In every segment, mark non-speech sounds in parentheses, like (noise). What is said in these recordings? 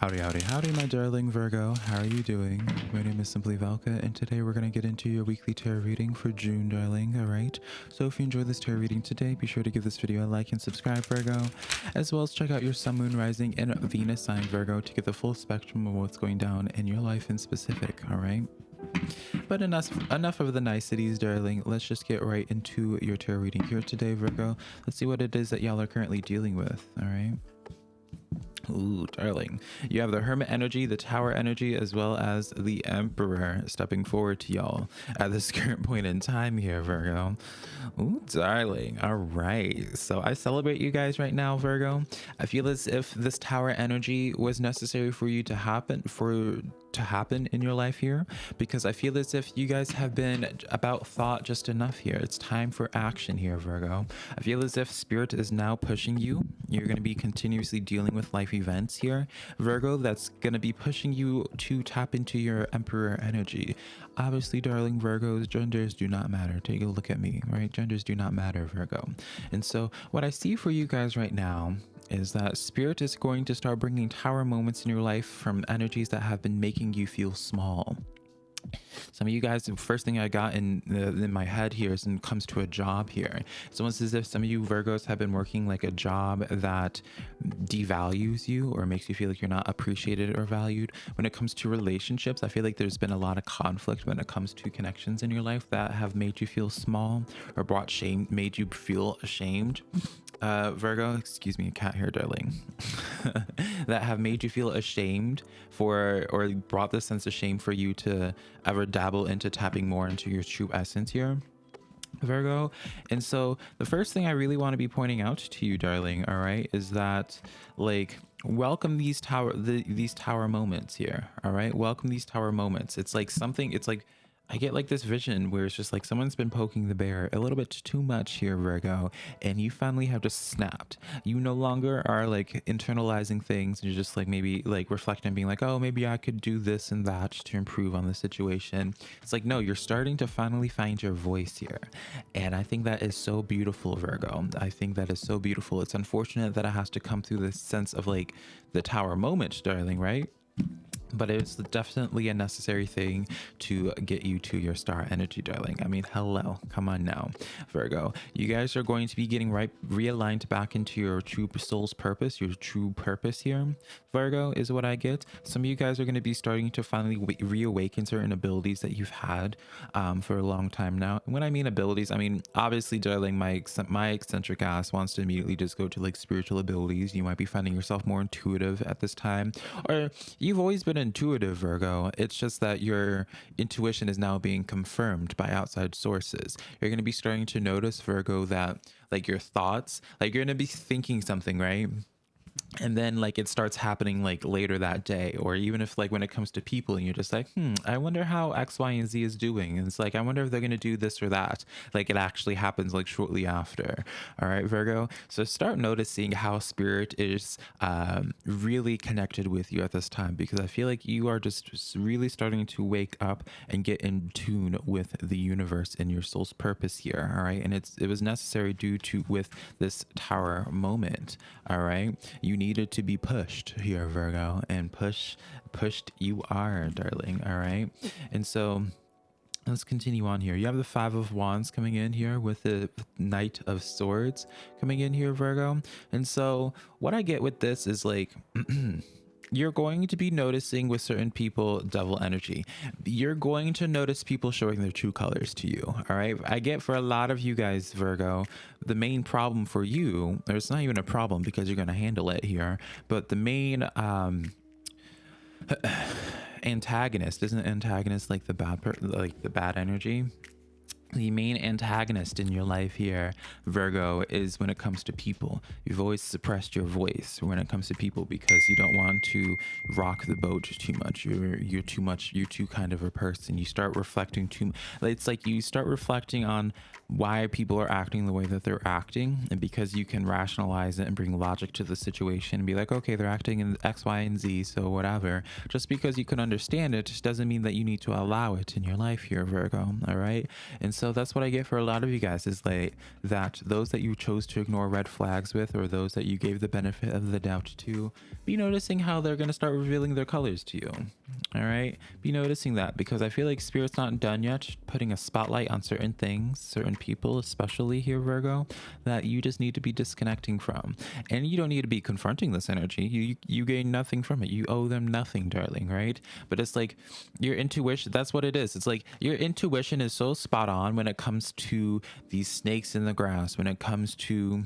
Howdy, howdy, howdy, my darling Virgo. How are you doing? My name is Simply Velka, and today we're going to get into your weekly tarot reading for June, darling. All right. So if you enjoyed this tarot reading today, be sure to give this video a like and subscribe, Virgo, as well as check out your Sun, Moon, Rising, and Venus sign, Virgo, to get the full spectrum of what's going down in your life in specific. All right. But enough enough of the niceties, darling. Let's just get right into your tarot reading here today, Virgo. Let's see what it is that y'all are currently dealing with. All right. Ooh, darling. You have the Hermit energy, the Tower energy, as well as the Emperor stepping forward to y'all at this (laughs) current point in time here, Virgo. Ooh, darling. All right. So I celebrate you guys right now, Virgo. I feel as if this Tower energy was necessary for you to happen, for to happen in your life here because I feel as if you guys have been about thought just enough here. It's time for action here, Virgo. I feel as if spirit is now pushing you. You're going to be continuously dealing with life events here, Virgo, that's going to be pushing you to tap into your emperor energy. Obviously, darling Virgos, genders do not matter. Take a look at me, right? Genders do not matter, Virgo. And so what I see for you guys right now is that spirit is going to start bringing tower moments in your life from energies that have been making you feel small. Some of you guys the first thing i got in the, in my head here is when it comes to a job here. It's almost as if some of you virgos have been working like a job that devalues you or makes you feel like you're not appreciated or valued. When it comes to relationships i feel like there's been a lot of conflict when it comes to connections in your life that have made you feel small or brought shame made you feel ashamed uh, Virgo, excuse me, cat hair darling, (laughs) that have made you feel ashamed for, or brought this sense of shame for you to ever dabble into tapping more into your true essence here. Virgo. And so the first thing I really want to be pointing out to you, darling, all right, is that like welcome these tower the, these tower moments here, all right? Welcome these tower moments. It's like something it's like I get like this vision where it's just like someone's been poking the bear a little bit too much here, Virgo, and you finally have just snapped. You no longer are like internalizing things. And you're just like maybe like reflecting and being like, oh, maybe I could do this and that to improve on the situation. It's like, no, you're starting to finally find your voice here. And I think that is so beautiful, Virgo. I think that is so beautiful. It's unfortunate that it has to come through this sense of like the tower moment, darling, right? But it's definitely a necessary thing to get you to your star energy darling. I mean hello come on now virgo. You guys are going to be getting right realigned back into your true soul's purpose your true purpose here virgo is what i get. Some of you guys are going to be starting to finally reawaken certain abilities that you've had um, for a long time now. When i mean abilities i mean obviously darling my my eccentric ass wants to immediately just go to like spiritual abilities. You might be finding yourself more intuitive at this time. Or you've always been intuitive, Virgo. It's just that your intuition is now being confirmed by outside sources. You're going to be starting to notice, Virgo, that like your thoughts, like you're going to be thinking something, right? And then like it starts happening like later that day or even if like when it comes to people and you're just like hmm i wonder how x y and z is doing. And it's like i wonder if they're going to do this or that. Like it actually happens like shortly after. All right virgo? So start noticing how spirit is um, really connected with you at this time because i feel like you are just really starting to wake up and get in tune with the universe and your soul's purpose here all right and it's it was necessary due to with this tower moment all right you needed to be pushed here, Virgo, and push, pushed you are, darling. All right. And so let's continue on here. You have the Five of Wands coming in here with the Knight of Swords coming in here, Virgo. And so what I get with this is like, (clears throat) you're going to be noticing with certain people devil energy. You're going to notice people showing their true colors to you. All right. I get for a lot of you guys, Virgo, the main problem for you, or it's not even a problem because you're going to handle it here, but the main, um, (sighs) antagonist isn't antagonist like the bad like the bad energy the main antagonist in your life here, Virgo, is when it comes to people. You've always suppressed your voice when it comes to people because you don't want to rock the boat too much. You're you're too much. You're too kind of a person. You start reflecting too. It's like you start reflecting on why people are acting the way that they're acting, and because you can rationalize it and bring logic to the situation and be like, okay, they're acting in X, Y, and Z, so whatever. Just because you can understand it, doesn't mean that you need to allow it in your life here, Virgo. All right, and so that's what I get for a lot of you guys is like that those that you chose to ignore red flags with or those that you gave the benefit of the doubt to, be noticing how they're going to start revealing their colors to you. All right. Be noticing that because I feel like Spirit's not done yet putting a spotlight on certain things, certain people, especially here, Virgo, that you just need to be disconnecting from. And you don't need to be confronting this energy. You, you gain nothing from it. You owe them nothing, darling. Right. But it's like your intuition. That's what it is. It's like your intuition is so spot on when it comes to these snakes in the grass, when it comes to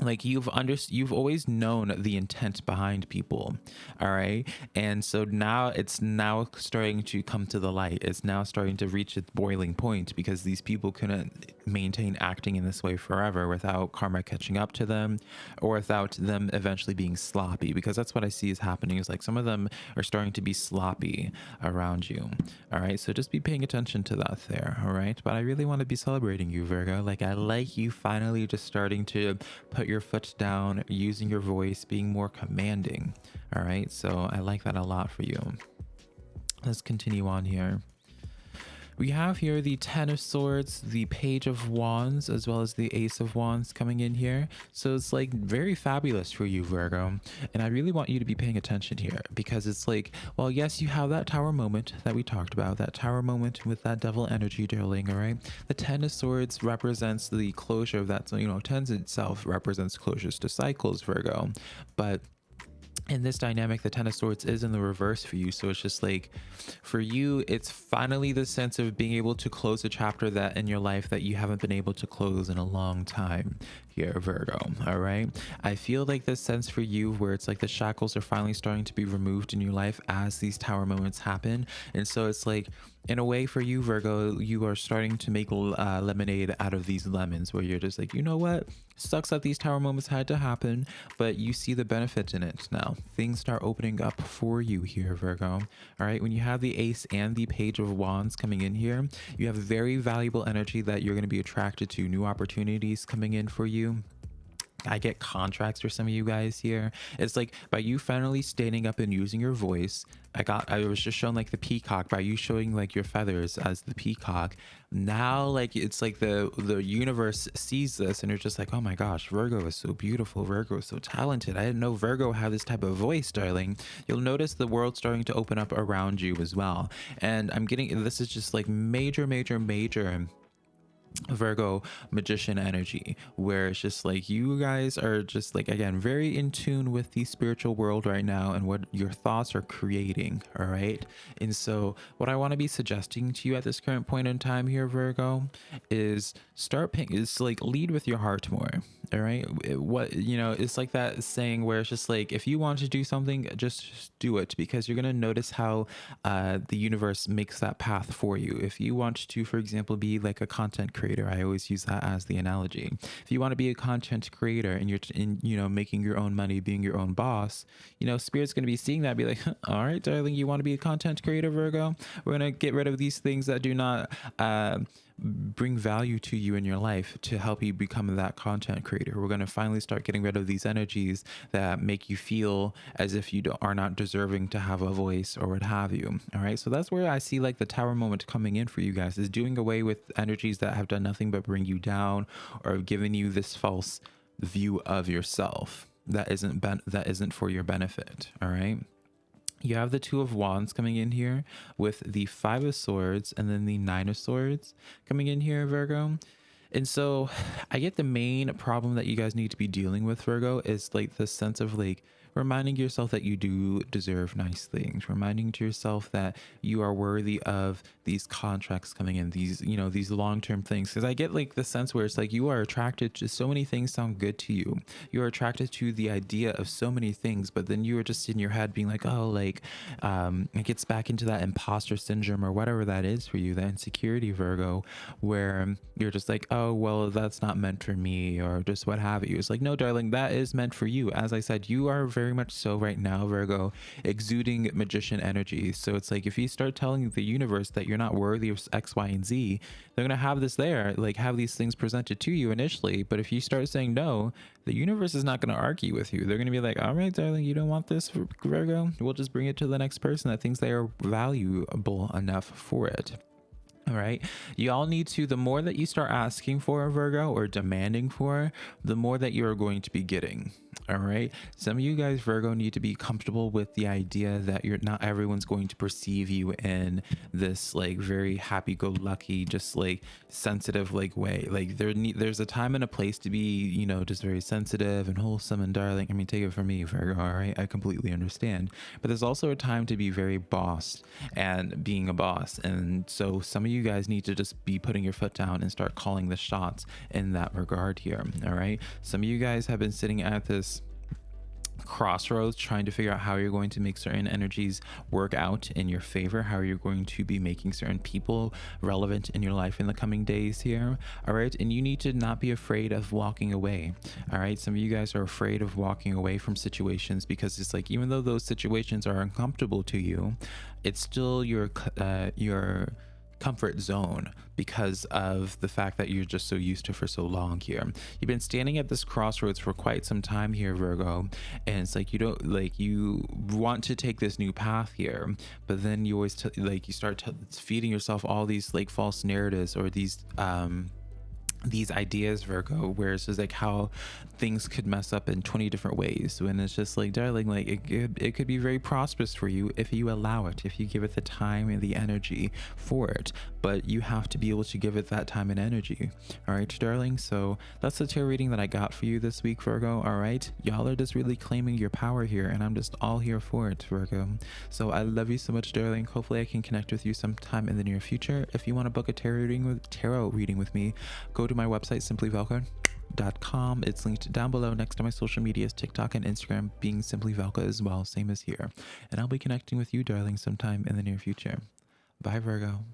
like you've under you've always known the intent behind people all right? And so now it's now starting to come to the light. It's now starting to reach its boiling point because these people couldn't maintain acting in this way forever without karma catching up to them or without them eventually being sloppy because that's what i see is happening is like some of them are starting to be sloppy around you all right? So just be paying attention to that there all right? But i really want to be celebrating you virgo. Like i like you finally just starting to put put your foot down, using your voice, being more commanding. All right. So I like that a lot for you. Let's continue on here. We have here the Ten of Swords, the Page of Wands, as well as the Ace of Wands coming in here. So it's like very fabulous for you, Virgo. And I really want you to be paying attention here because it's like, well, yes, you have that tower moment that we talked about, that tower moment with that devil energy, darling, all right? The Ten of Swords represents the closure of that, so, you know, tens itself represents closures to cycles, Virgo. But in this dynamic the ten of swords is in the reverse for you. So it's just like for you it's finally the sense of being able to close a chapter that in your life that you haven't been able to close in a long time here virgo all right? I feel like this sense for you where it's like the shackles are finally starting to be removed in your life as these tower moments happen. And so it's like in a way for you virgo you are starting to make uh, lemonade out of these lemons where you're just like you know what? Sucks that these tower moments had to happen but you see the benefit in it now. Things start opening up for you here virgo all right? When you have the ace and the page of wands coming in here you have very valuable energy that you're going to be attracted to new opportunities coming in for you I get contracts for some of you guys here. It's like by you finally standing up and using your voice. I got I was just shown like the peacock by you showing like your feathers as the peacock. Now like it's like the the universe sees this and you're just like, oh my gosh, Virgo is so beautiful. Virgo is so talented. I didn't know Virgo had this type of voice, darling. You'll notice the world starting to open up around you as well. And I'm getting this is just like major, major, major Virgo magician energy where it's just like you guys are just like again very in tune with the spiritual world right now and what your thoughts are creating all right? And so what I want to be suggesting to you at this current point in time here Virgo is start paying is like lead with your heart more all right? What you know it's like that saying where it's just like if you want to do something just do it because you're going to notice how uh, the universe makes that path for you. If you want to for example be like a content creator i always use that as the analogy. If you want to be a content creator and you're in you know making your own money being your own boss you know spirit's going to be seeing that be like all right darling you want to be a content creator virgo? We're going to get rid of these things that do not uh, bring value to you in your life to help you become that content creator. We're going to finally start getting rid of these energies that make you feel as if you are not deserving to have a voice or what have you. All right. So that's where I see like the tower moment coming in for you guys is doing away with energies that have done nothing but bring you down or have given you this false view of yourself that isn't ben- that isn't for your benefit. All right you have the two of wands coming in here with the five of swords and then the nine of swords coming in here virgo. And so (sighs) i get the main problem that you guys need to be dealing with virgo is like the sense of like reminding yourself that you do deserve nice things, reminding to yourself that you are worthy of these contracts coming in, these, you know, these long-term things. Cause I get like the sense where it's like you are attracted to so many things sound good to you. You're attracted to the idea of so many things, but then you are just in your head being like, oh, like, um, it gets back into that imposter syndrome or whatever that is for you, that insecurity Virgo, where you're just like, oh, well, that's not meant for me or just what have you. It's like, no, darling, that is meant for you. As I said, you are very very much so right now, Virgo, exuding magician energy. So it's like if you start telling the universe that you're not worthy of X, Y, and Z, they're going to have this there, like have these things presented to you initially. But if you start saying no, the universe is not going to argue with you. They're going to be like, all right, darling, you don't want this, Virgo? We'll just bring it to the next person that thinks they are valuable enough for it. All right. You all need to, the more that you start asking for, Virgo, or demanding for, the more that you are going to be getting. All right. Some of you guys, Virgo, need to be comfortable with the idea that you're not everyone's going to perceive you in this like very happy go lucky, just like sensitive like way. Like there there's a time and a place to be, you know, just very sensitive and wholesome and darling. I mean, take it from me, Virgo. All right. I completely understand. But there's also a time to be very boss and being a boss. And so some of you guys need to just be putting your foot down and start calling the shots in that regard here. All right. Some of you guys have been sitting at this crossroads trying to figure out how you're going to make certain energies work out in your favor how you're going to be making certain people relevant in your life in the coming days here all right and you need to not be afraid of walking away all right some of you guys are afraid of walking away from situations because it's like even though those situations are uncomfortable to you it's still your uh, your comfort zone because of the fact that you're just so used to for so long here. You've been standing at this crossroads for quite some time here, Virgo, and it's like you don't like you want to take this new path here, but then you always like you start feeding yourself all these like false narratives or these um these ideas virgo where it's just like how things could mess up in 20 different ways. When it's just like darling like it could it could be very prosperous for you if you allow it if you give it the time and the energy for it. But you have to be able to give it that time and energy. All right darling? So that's the tarot reading that i got for you this week virgo. All right y'all are just really claiming your power here and i'm just all here for it virgo. So i love you so much darling. Hopefully i can connect with you sometime in the near future. If you want to book a tarot reading with tarot reading with me go to my website, simplyvelka.com. It's linked down below next to my social medias, TikTok and Instagram, being Simply Velka as well, same as here. And I'll be connecting with you, darling, sometime in the near future. Bye, Virgo.